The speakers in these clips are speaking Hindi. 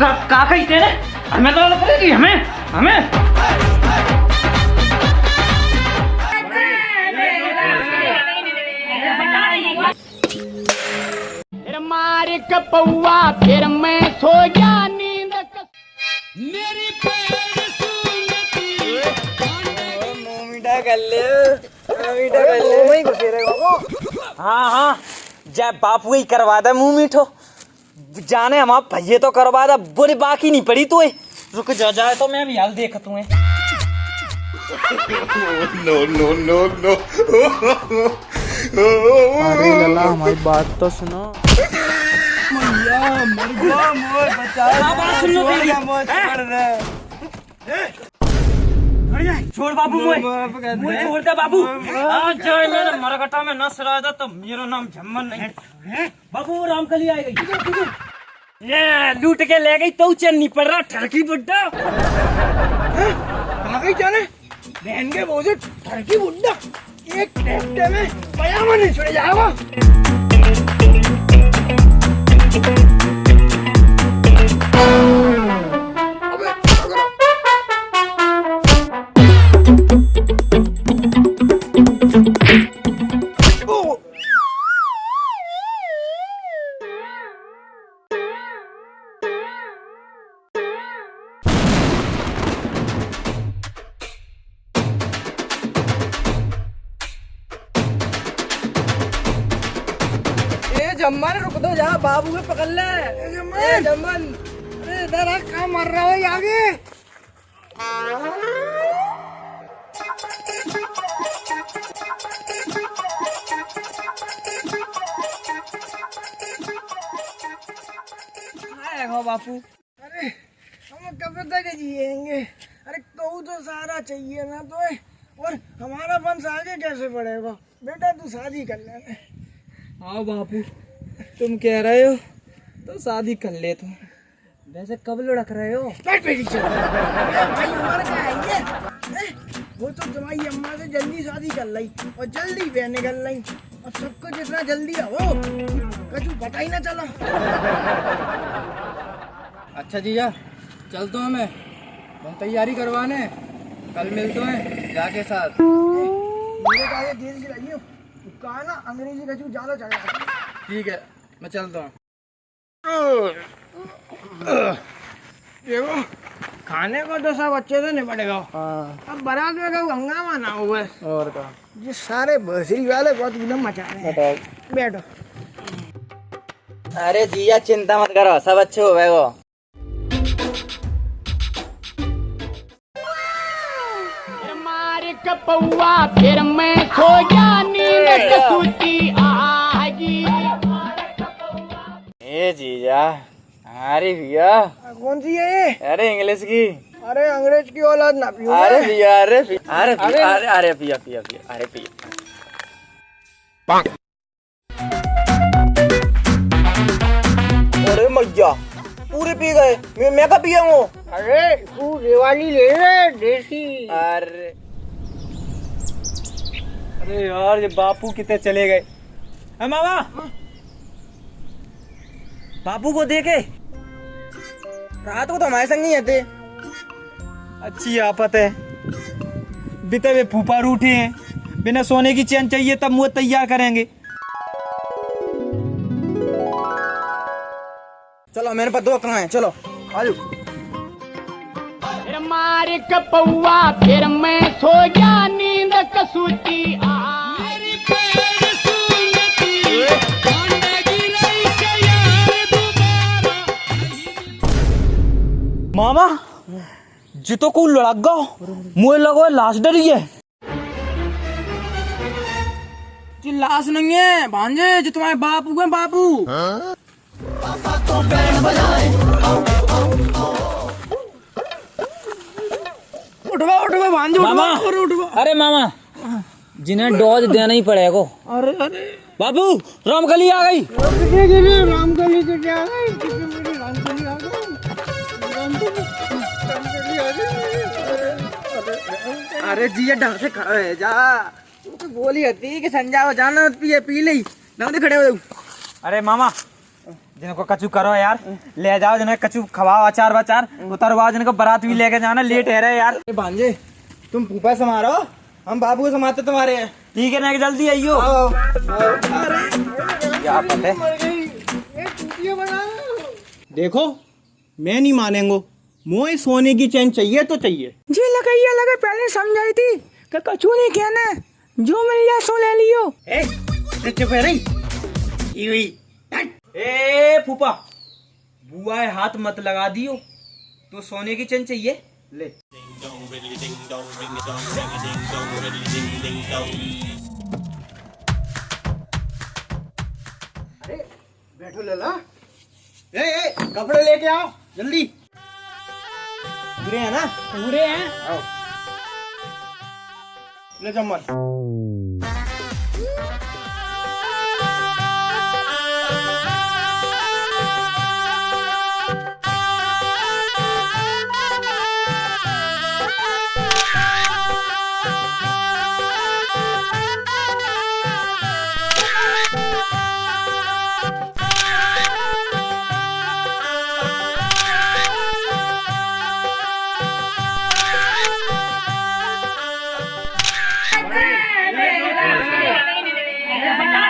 का, का कही तेरे हमें तो करेगी हमें हमें। फिर मार कपौआ फिर मैं सो गया नींद क- हाँ हाँ। जय बापू ही करवा दे मुँह मीठो। जाने हम आप भैये तो करवा दे बोले बाकी नहीं पड़ी तो रुक जा जाए तो मैं भी हाल देख तू अरे लला हमारी बात तो सुनो। छोड़ बाबू मोए मोए छोड़ दे बाबू। आज जाए मेरे मरगटा में नस रहा था तो मेरा नाम झम्मन नहीं। बाबू रामकली आई गई। लूट के ले गई तो चैन नहीं पड़ रहा, ठरकी बुड्ढा। आगे जाने। बहन के बोझे ठरकी बुड्ढा। एक ट्रैक्टर में पयामा नहीं छोड़ जाएगा ए जम्मन रुक दो जा बाबू के पकड़ ले। ए जम्मन। अरे इधर आ कहाँ मर रहा है आगे। बापू। अरे हम कब तक जिएँगे? अरे कहूँ तो सारा चाहिए ना तो और हमारा वंश आगे कैसे बढ़ेगा बेटा तू शादी कर लेना हाँ बापू। तुम कह रहे हो तो शादी कर ले तुम। वैसे कब लुढ़क रहे हो? भाई हमारे क्या? आएँगे ए, वो तो तुम्हारी अम्मा से जल्दी शादी कर ली और जल्दी बहन निकल ली और सबको जितना जल्दी हो कछु पता ही ना चला। अच्छा जीजा चलते हैं मैं। बहुत तैयारी करवाने। कल मिलते हैं जाके साथ। मेरे का ये देर से लगी हो कहा ना अंग्रेज़ी कछु ज़्यादा चला ठीक है। मैं चलता हूँ। देखो खाने को तो सब अच्छे से निपटेगा। अब बारात में कहूँ हंगामा ना हो बस। और का ये सारे भसरी वाले बहुत एकदम मचा रहे हैं बैठो। अरे जिया चिंता मत करो सब अच्छे हो गए कपौआ फिर मैं सो गया नींद ए जीजा अरे भैया कौन सी है ये? अरे इंग्लिश की। अरे अंग्रेज़ की औलाद ना पियो अरे भैया अरे अरे अरे। अरे भैया भैया भैया अरे भैया अरे मैया पूरे पी गए। मैं मैं कब पिया हूँ? अरे तू दिवाली ले ले देसी। अरे। अरे यार ये बापू कितने चले गए। है मामा? बापू को देखे? रात को तो हमारे संग नहीं थे अच्छी आफत है। बीते हुए फूफा रूठे हैं। बिना सोने की चैन चाहिए तब मुँह तैयार करेंगे। चलो, मेरे पास दो कहाँ है। चलो, आजू। फिर मार कपौआ फिर मैं सो गया नींद कसूती आगी मामा जितो को लड़क गो मुझे लगो लाश डरी है। जी लाश नहीं है भांजे जो तुम्हारे बापू हैं बापू। उठवा उठवा भांजे मामा। उठवा। अरे मामा जिन्हें डोज देना ही पड़ेगा। अरे अरे। बाबू रामकली आ गई। रामकली के क्या है अरे जी ये ढंग से खड़ा है जा। तू तो बोली हती कि संजाओ जाना पिए पी ले। ना दे खड़े हो अरे मामा जिनको कचू करो यार ले जाओ जिन्हें कचू खवाओ अचार वचार उतरवाओ जिनको बारात भी लेके जाना लेट है रहे यार। अरे भांजे तुम फूफा समारो हम बाबू को समाते तुम्हारे। ठीक है ना जल्दी आइयो। क्या पता है? देखो मैं नहीं मानेंगो। मोए सोने की चैन चाहिए तो चाहिए। जी लगे ये लगे पहले समझाई थी कि कछू नहीं कहना जो मिल जाए सो ले लियो। चुप है रही ए फूफा बुआ हाथ मत लगा दियो तो सोने की चैन चाहिए। ले। अरे बैठो लला। ए ए कपड़े लेके आओ जल्दी। पूरे हैं ना? पूरे हैं? ले आओ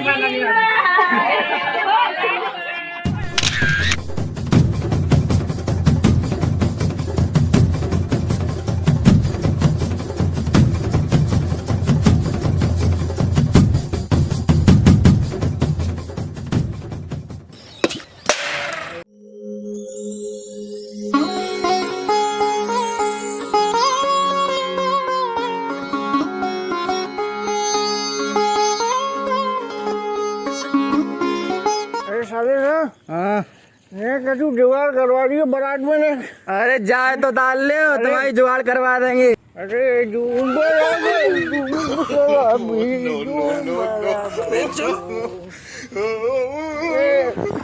ಬಂದಿದ್ದೀರಾ जुगाड़ करवा दियो बारात में ने अरे जाए तो डाल ले तुम्हारी जुगाड़ करवा देंगे। अरे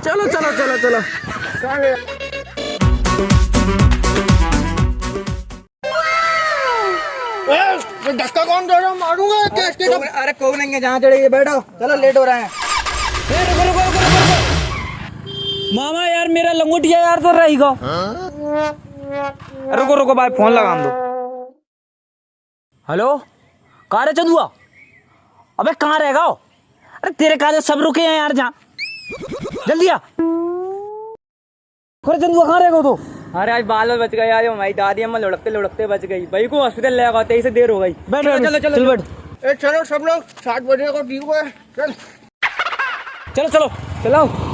चलो चलो चलो चलो। धक्का कौन दे रहा मारूँगा के अरे कोग जहाँ चढ़ेगी बैठो। चलो लेट हो रहा है। मामा यार मेरा लंगोटिया यार तो रहेगा रुको रुको भाई फ़ोन लगा दो। हेलो? कहाँ रे चंदुआ? अबे कहाँ रहेगा अरे तेरे काजे सब रुके हैं यार जहाँ? जल्दी आ। अरे चंदुआ कहाँ रहेगा तो अरे आज बाल में बच गए यार हमारी दादी अम्मा लुढ़कते लुढ़कते बच गई। भाई को हॉस्पिटल ले गए तेईस से देर हो गई। बैठ चलो, चलो चलो चल बैठ। चलो। सब लोग सात बजे को ठीक है चल। चलो चलो चलो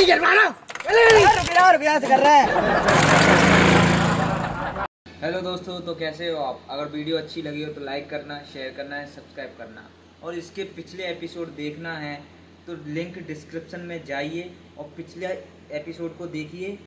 से कर रहा है। हेलो दोस्तों तो कैसे हो आप? अगर वीडियो अच्छी लगी हो तो लाइक करना शेयर करना है सब्सक्राइब करना। और इसके पिछले एपिसोड देखना है तो लिंक डिस्क्रिप्शन में जाइए और पिछले एपिसोड को देखिए।